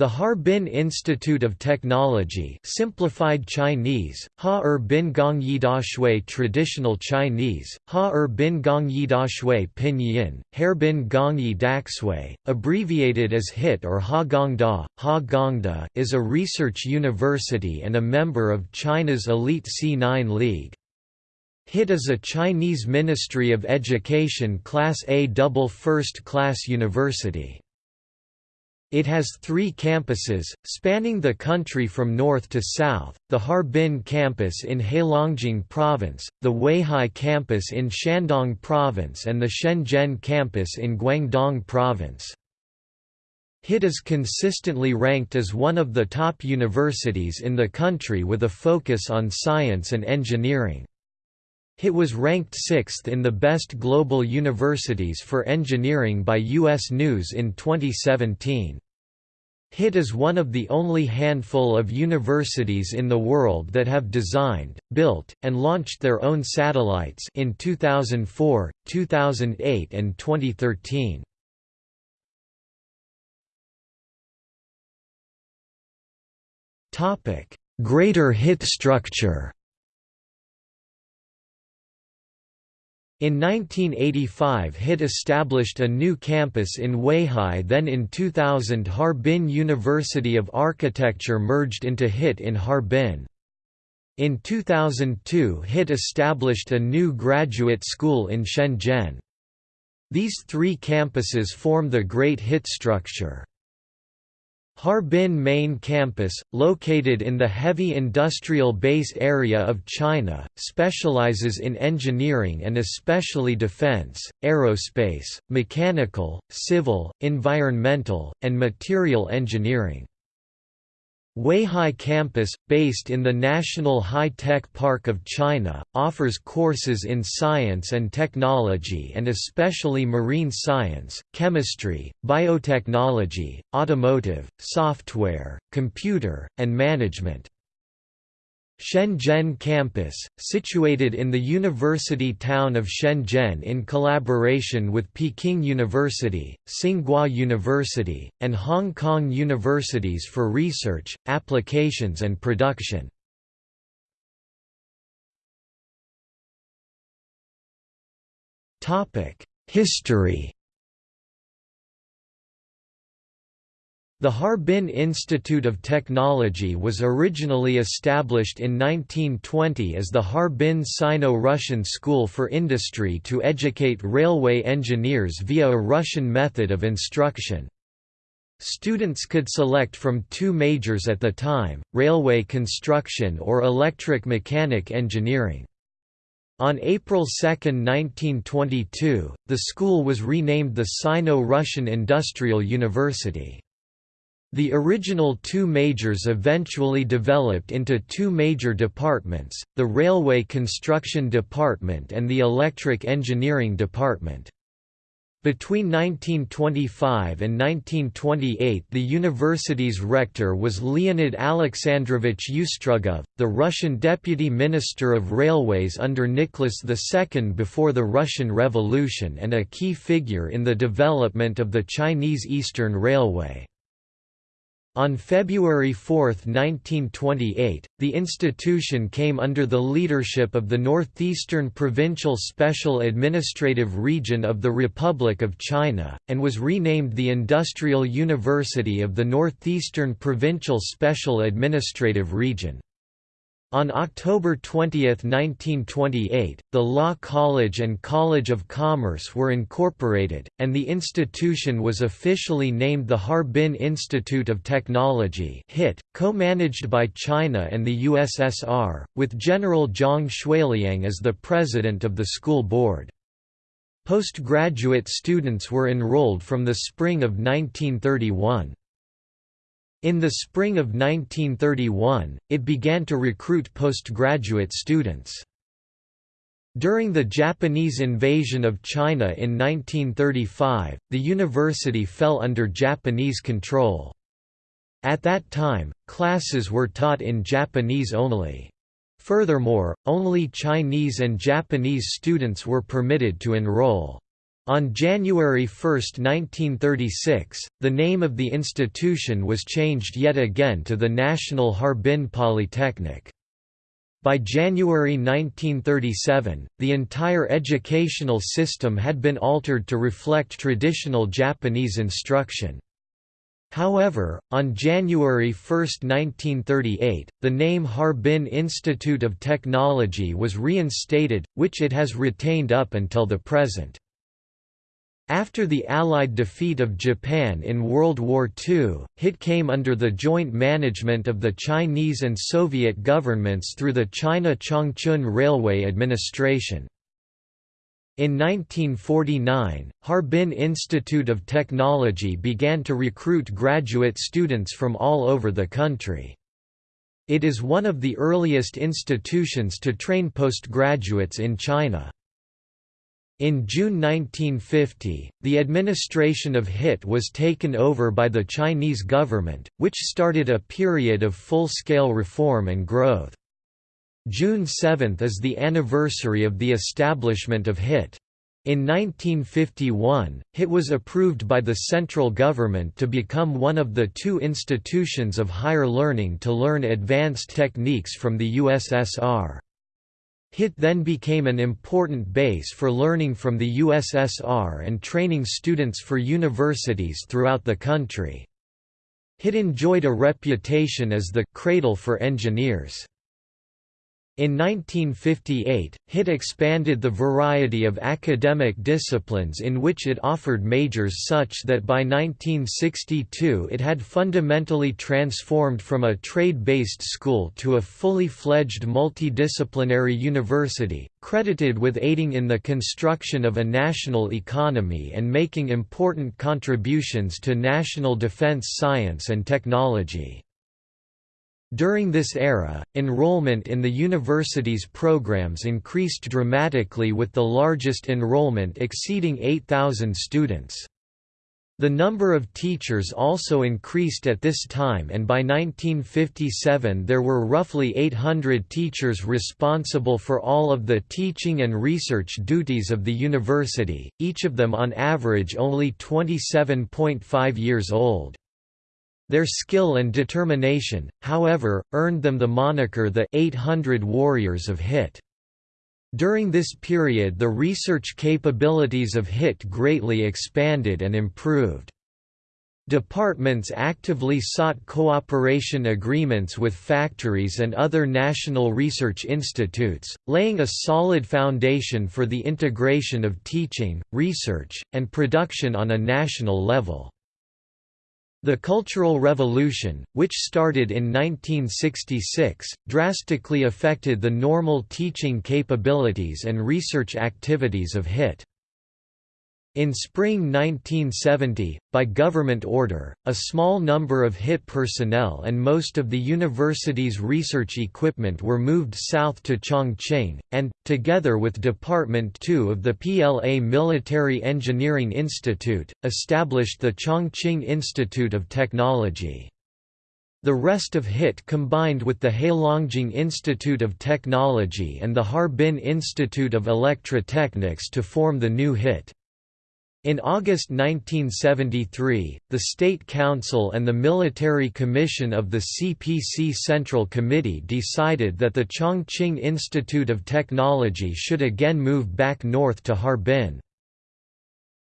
The Harbin Institute of Technology simplified Chinese, Ha-er bin gong shui traditional Chinese, Ha-er bin gong shui pinyin, Harbin gong daxue, abbreviated as HIT or Ha Gongda, Ha Gongda, is a research university and a member of China's elite C9 League. HIT is a Chinese Ministry of Education Class A double first-class university. It has three campuses, spanning the country from north to south, the Harbin campus in Heilongjiang Province, the Weihai campus in Shandong Province and the Shenzhen campus in Guangdong Province. HIT is consistently ranked as one of the top universities in the country with a focus on science and engineering. HIT was ranked sixth in the best global universities for engineering by U.S. News in 2017. HIT is one of the only handful of universities in the world that have designed, built, and launched their own satellites in 2004, 2008 and 2013. Greater HIT structure In 1985 HIT established a new campus in Weihai then in 2000 Harbin University of Architecture merged into HIT in Harbin. In 2002 HIT established a new graduate school in Shenzhen. These three campuses form the Great HIT structure. Harbin Main Campus, located in the heavy industrial base area of China, specializes in engineering and especially defense, aerospace, mechanical, civil, environmental, and material engineering. Weihai Campus, based in the National High-Tech Park of China, offers courses in science and technology and especially marine science, chemistry, biotechnology, automotive, software, computer, and management. Shenzhen campus, situated in the university town of Shenzhen in collaboration with Peking University, Tsinghua University, and Hong Kong universities for research, applications and production. History The Harbin Institute of Technology was originally established in 1920 as the Harbin Sino-Russian School for Industry to educate railway engineers via a Russian method of instruction. Students could select from two majors at the time, railway construction or electric mechanic engineering. On April 2, 1922, the school was renamed the Sino-Russian Industrial University. The original two majors eventually developed into two major departments, the Railway Construction Department and the Electric Engineering Department. Between 1925 and 1928 the university's rector was Leonid Alexandrovich Ustrugov, the Russian deputy minister of railways under Nicholas II before the Russian Revolution and a key figure in the development of the Chinese Eastern Railway. On February 4, 1928, the institution came under the leadership of the Northeastern Provincial Special Administrative Region of the Republic of China, and was renamed the Industrial University of the Northeastern Provincial Special Administrative Region. On October 20, 1928, the Law College and College of Commerce were incorporated, and the institution was officially named the Harbin Institute of Technology co-managed by China and the USSR, with General Zhang Xueliang as the president of the school board. Postgraduate students were enrolled from the spring of 1931. In the spring of 1931, it began to recruit postgraduate students. During the Japanese invasion of China in 1935, the university fell under Japanese control. At that time, classes were taught in Japanese only. Furthermore, only Chinese and Japanese students were permitted to enroll. On January 1, 1936, the name of the institution was changed yet again to the National Harbin Polytechnic. By January 1937, the entire educational system had been altered to reflect traditional Japanese instruction. However, on January 1, 1938, the name Harbin Institute of Technology was reinstated, which it has retained up until the present. After the Allied defeat of Japan in World War II, HIT came under the joint management of the Chinese and Soviet governments through the China Changchun Railway Administration. In 1949, Harbin Institute of Technology began to recruit graduate students from all over the country. It is one of the earliest institutions to train postgraduates in China. In June 1950, the administration of HIT was taken over by the Chinese government, which started a period of full-scale reform and growth. June 7 is the anniversary of the establishment of HIT. In 1951, HIT was approved by the central government to become one of the two institutions of higher learning to learn advanced techniques from the USSR. HIT then became an important base for learning from the USSR and training students for universities throughout the country. HIT enjoyed a reputation as the «cradle for engineers». In 1958, HIT expanded the variety of academic disciplines in which it offered majors such that by 1962 it had fundamentally transformed from a trade-based school to a fully fledged multidisciplinary university, credited with aiding in the construction of a national economy and making important contributions to national defense science and technology. During this era, enrollment in the university's programs increased dramatically with the largest enrollment exceeding 8,000 students. The number of teachers also increased at this time and by 1957 there were roughly 800 teachers responsible for all of the teaching and research duties of the university, each of them on average only 27.5 years old. Their skill and determination, however, earned them the moniker the 800 Warriors of HIT. During this period the research capabilities of HIT greatly expanded and improved. Departments actively sought cooperation agreements with factories and other national research institutes, laying a solid foundation for the integration of teaching, research, and production on a national level. The Cultural Revolution, which started in 1966, drastically affected the normal teaching capabilities and research activities of HIT. In spring 1970, by government order, a small number of HIT personnel and most of the university's research equipment were moved south to Chongqing, and, together with Department 2 of the PLA Military Engineering Institute, established the Chongqing Institute of Technology. The rest of HIT combined with the Heilongjiang Institute of Technology and the Harbin Institute of Electrotechnics to form the new HIT. In August 1973, the State Council and the Military Commission of the CPC Central Committee decided that the Chongqing Institute of Technology should again move back north to Harbin.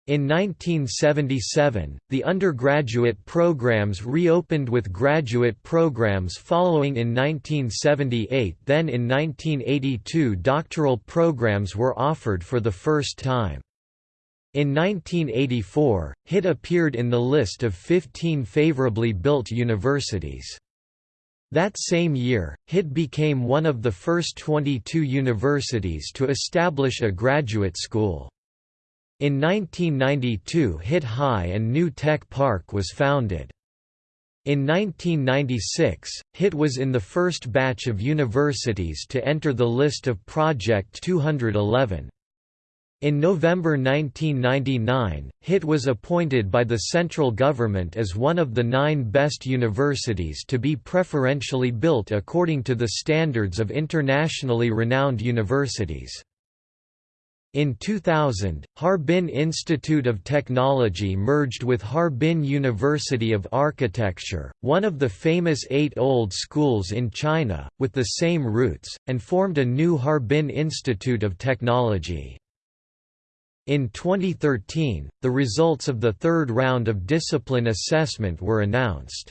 In 1977, the undergraduate programs reopened with graduate programs following in 1978 then in 1982 doctoral programs were offered for the first time. In 1984, HIT appeared in the list of 15 favorably built universities. That same year, HIT became one of the first 22 universities to establish a graduate school. In 1992 HIT High and New Tech Park was founded. In 1996, HIT was in the first batch of universities to enter the list of Project 211. In November 1999, HIT was appointed by the central government as one of the nine best universities to be preferentially built according to the standards of internationally renowned universities. In 2000, Harbin Institute of Technology merged with Harbin University of Architecture, one of the famous eight old schools in China, with the same roots, and formed a new Harbin Institute of Technology. In 2013, the results of the third round of discipline assessment were announced.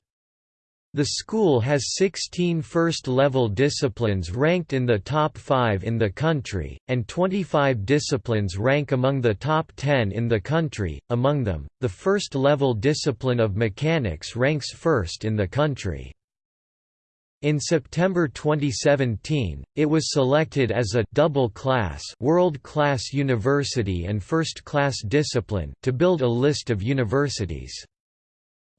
The school has 16 first-level disciplines ranked in the top 5 in the country, and 25 disciplines rank among the top 10 in the country, among them, the first-level discipline of mechanics ranks first in the country. In September 2017, it was selected as a double-class world-class university and first-class discipline to build a list of universities.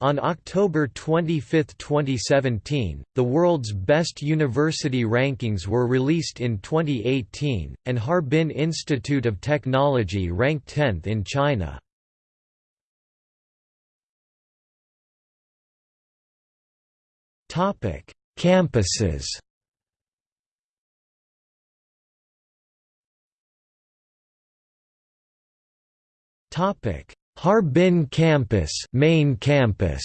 On October 25, 2017, the world's best university rankings were released in 2018, and Harbin Institute of Technology ranked 10th in China. Campuses Harbin Campus, main campus.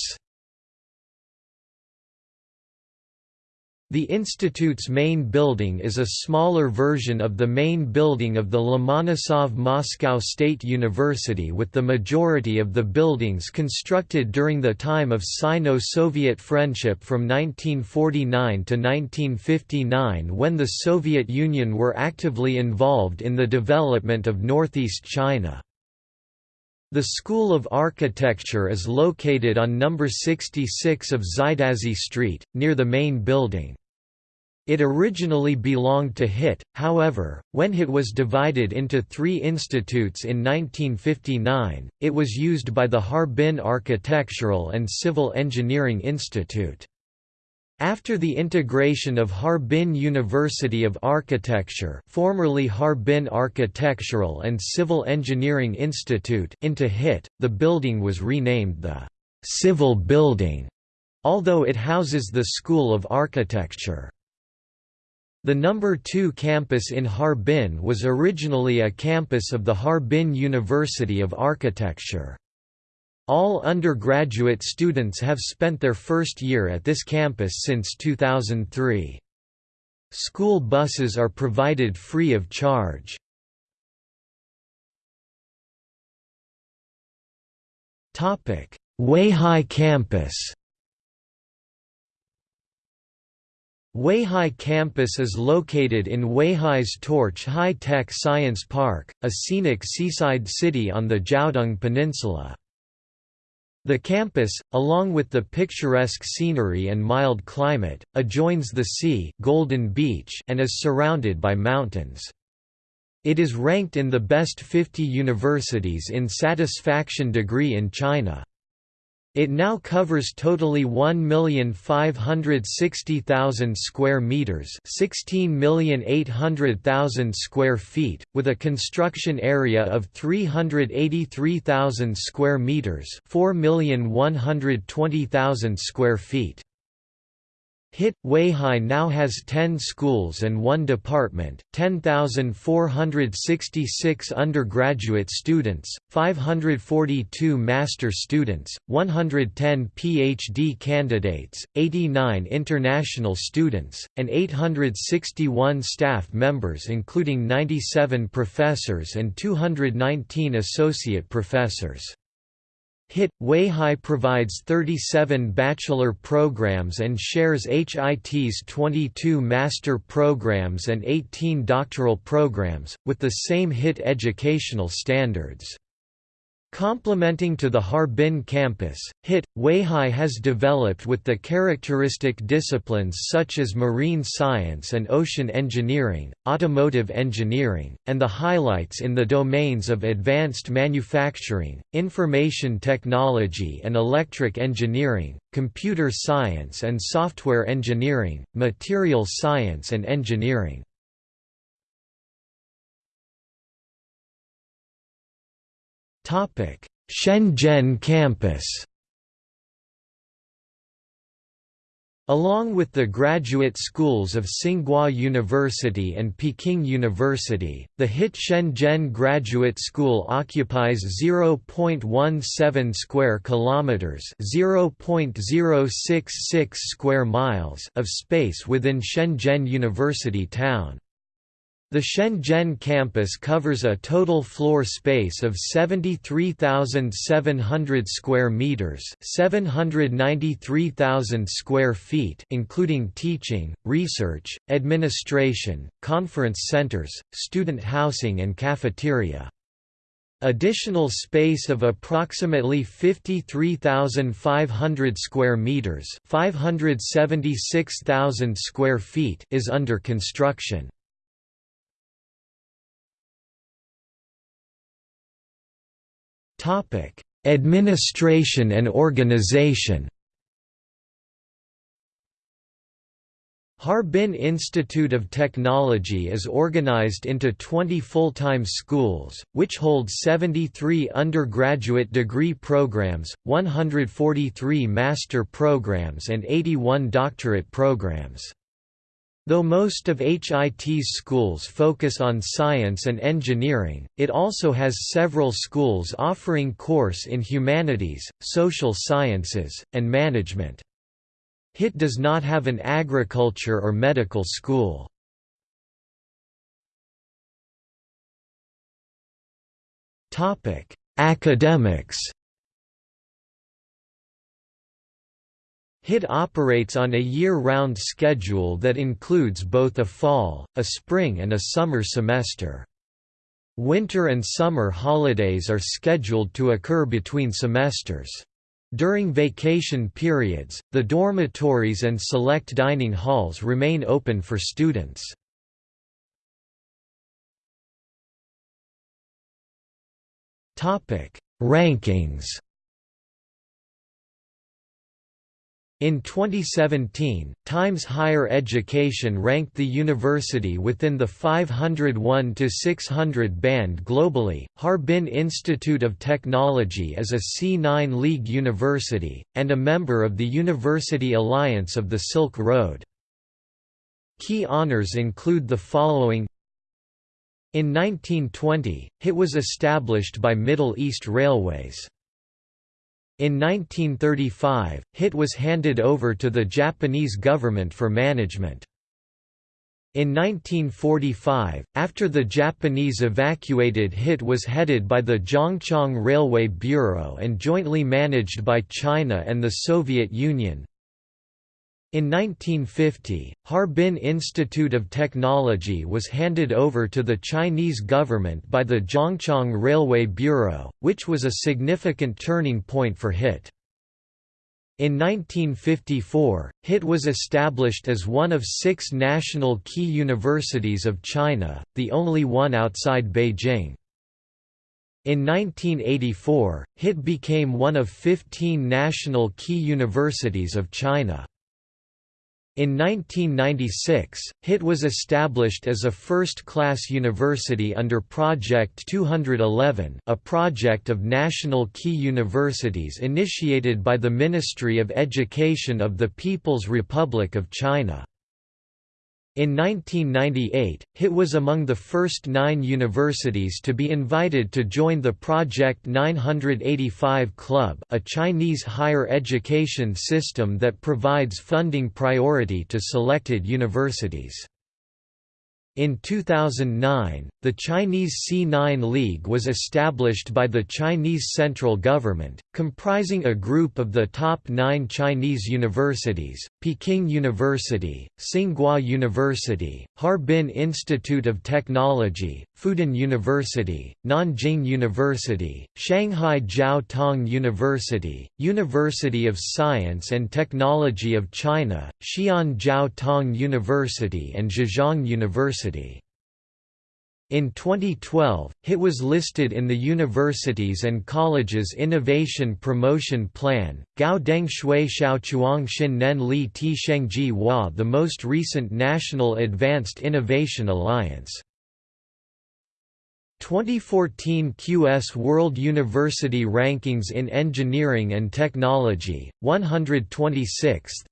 The institute's main building is a smaller version of the main building of the Lomonosov Moscow State University with the majority of the buildings constructed during the time of Sino-Soviet friendship from 1949 to 1959 when the Soviet Union were actively involved in the development of northeast China. The School of Architecture is located on number 66 of Xidazhi Street, near the main building. It originally belonged to HIT, however, when HIT was divided into three institutes in 1959, it was used by the Harbin Architectural and Civil Engineering Institute. After the integration of Harbin University of Architecture formerly Harbin Architectural and Civil Engineering Institute into HIT, the building was renamed the «Civil Building», although it houses the School of Architecture. The number 2 campus in Harbin was originally a campus of the Harbin University of Architecture. All undergraduate students have spent their first year at this campus since 2003. School buses are provided free of charge. Weihai campus Weihai campus is located in Weihai's Torch High-Tech Science Park, a scenic seaside city on the Jiaodong Peninsula. The campus, along with the picturesque scenery and mild climate, adjoins the sea Golden Beach and is surrounded by mountains. It is ranked in the best 50 universities in satisfaction degree in China. It now covers totally 1,560,000 square meters, 16,800,000 square feet, with a construction area of 383,000 square meters, 4,120,000 square feet. HIT Weihai now has 10 schools and one department, 10,466 undergraduate students, 542 master students, 110 PhD candidates, 89 international students, and 861 staff members including 97 professors and 219 associate professors. HIT Weihai provides 37 bachelor programs and shares HIT's 22 master programs and 18 doctoral programs, with the same HIT educational standards. Complementing to the Harbin campus, HIT, Weihai has developed with the characteristic disciplines such as marine science and ocean engineering, automotive engineering, and the highlights in the domains of advanced manufacturing, information technology and electric engineering, computer science and software engineering, material science and engineering. Shenzhen campus. Along with the graduate schools of Tsinghua University and Peking University, the HIT Shenzhen Graduate School occupies 0.17 square kilometers, 0.066 square miles of space within Shenzhen University town. The Shenzhen campus covers a total floor space of 73,700 square meters, 793,000 square feet, including teaching, research, administration, conference centers, student housing and cafeteria. Additional space of approximately 53,500 square meters, 576,000 square feet is under construction. Administration and organization Harbin Institute of Technology is organized into 20 full-time schools, which hold 73 undergraduate degree programs, 143 master programs and 81 doctorate programs. Though most of HIT's schools focus on science and engineering, it also has several schools offering course in humanities, social sciences, and management. HIT does not have an agriculture or medical school. Academics HIT operates on a year-round schedule that includes both a fall, a spring and a summer semester. Winter and summer holidays are scheduled to occur between semesters. During vacation periods, the dormitories and select dining halls remain open for students. Rankings In 2017, Times Higher Education ranked the university within the 501 to 600 band globally. Harbin Institute of Technology is a C9 League university and a member of the University Alliance of the Silk Road. Key honors include the following In 1920, it was established by Middle East Railways. In 1935, HIT was handed over to the Japanese government for management. In 1945, after the Japanese evacuated HIT was headed by the Zhongchang Railway Bureau and jointly managed by China and the Soviet Union. In 1950, Harbin Institute of Technology was handed over to the Chinese government by the Zhongchang Railway Bureau, which was a significant turning point for HIT. In 1954, HIT was established as one of six national key universities of China, the only one outside Beijing. In 1984, HIT became one of 15 national key universities of China. In 1996, HIT was established as a first-class university under Project 211 a project of national key universities initiated by the Ministry of Education of the People's Republic of China. In 1998, HIT was among the first nine universities to be invited to join the Project 985 Club a Chinese higher education system that provides funding priority to selected universities. In 2009, the Chinese C9 League was established by the Chinese central government, comprising a group of the top nine Chinese universities, Peking University, Tsinghua University, Harbin Institute of Technology, Fudan University, Nanjing University, Shanghai Jiao Tong University, University of Science and Technology of China, Xi'an Jiao Tong University and Zhejiang University. University. In 2012, HIT was listed in the Universities and Colleges Innovation Promotion Plan, Gao Deng Shui Xiaochuang Xin Nen Li Ti Shengji Hua the most recent National Advanced Innovation Alliance. 2014 QS World University Rankings in Engineering and Technology, 126th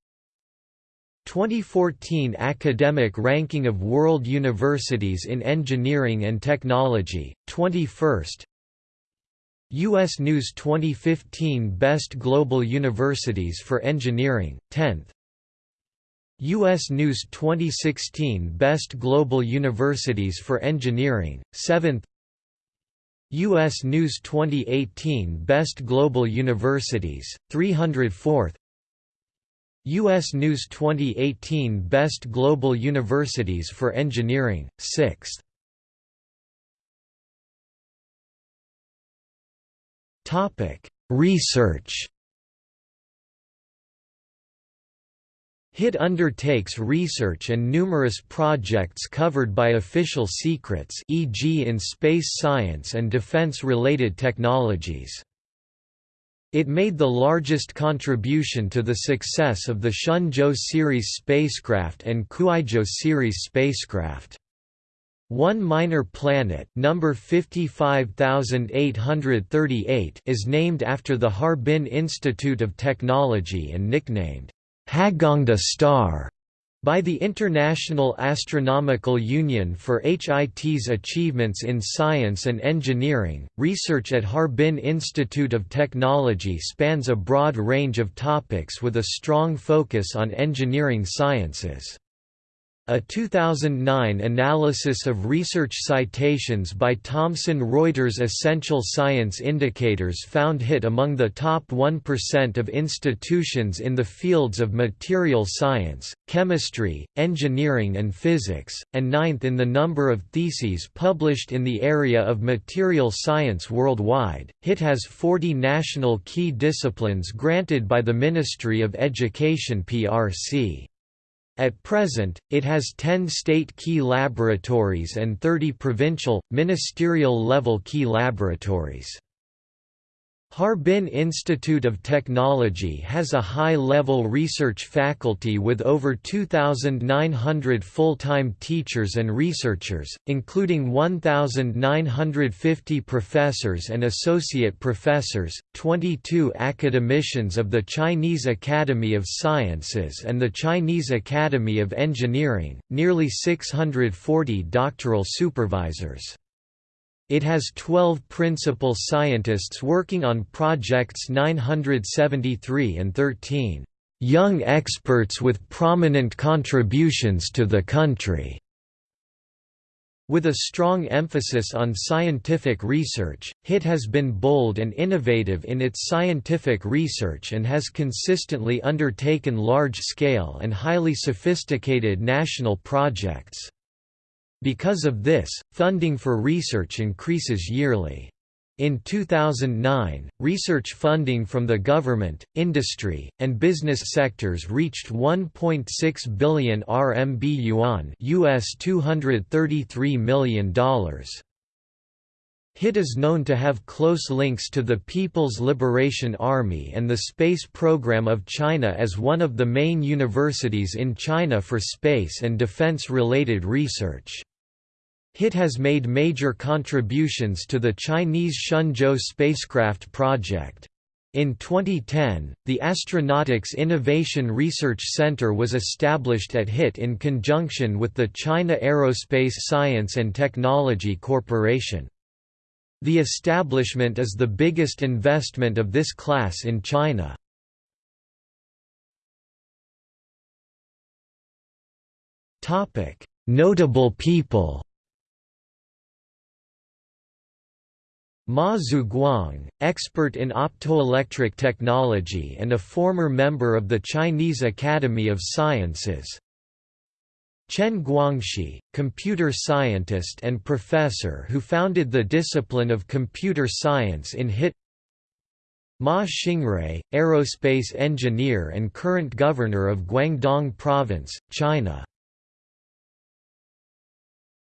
2014 Academic Ranking of World Universities in Engineering and Technology, 21st U.S. News 2015 Best Global Universities for Engineering, 10th U.S. News 2016 Best Global Universities for Engineering, 7th U.S. News 2018 Best Global Universities, 304th U.S. News 2018 Best Global Universities for Engineering, 6th Research HIT undertakes research and numerous projects covered by official secrets e.g. in space science and defense-related technologies. It made the largest contribution to the success of the Shenzhou series spacecraft and Kuaizhou series spacecraft. One minor planet number 55838 is named after the Harbin Institute of Technology and nicknamed Hagongda star by the International Astronomical Union for HIT's achievements in science and engineering. Research at Harbin Institute of Technology spans a broad range of topics with a strong focus on engineering sciences. A 2009 analysis of research citations by Thomson Reuters Essential Science Indicators found HIT among the top 1% of institutions in the fields of material science, chemistry, engineering and physics, and ninth in the number of theses published in the area of material science worldwide. HIT has 40 national key disciplines granted by the Ministry of Education PRC. At present, it has 10 state key laboratories and 30 provincial, ministerial-level key laboratories. Harbin Institute of Technology has a high-level research faculty with over 2,900 full-time teachers and researchers, including 1,950 professors and associate professors, 22 academicians of the Chinese Academy of Sciences and the Chinese Academy of Engineering, nearly 640 doctoral supervisors. It has 12 principal scientists working on projects 973 and 13 young experts with prominent contributions to the country. With a strong emphasis on scientific research, HIT has been bold and innovative in its scientific research and has consistently undertaken large-scale and highly sophisticated national projects. Because of this, funding for research increases yearly. In 2009, research funding from the government, industry, and business sectors reached 1.6 billion RMB yuan, US $233 million. HIT is known to have close links to the People's Liberation Army and the space program of China as one of the main universities in China for space and defense-related research. HIT has made major contributions to the Chinese Shenzhou spacecraft project. In 2010, the Astronautics Innovation Research Center was established at HIT in conjunction with the China Aerospace Science and Technology Corporation. The establishment is the biggest investment of this class in China. Notable people Ma Zuguang, expert in optoelectric technology and a former member of the Chinese Academy of Sciences. Chen Guangxi, computer scientist and professor who founded the discipline of computer science in HIT Ma Xingrui, aerospace engineer and current governor of Guangdong Province, China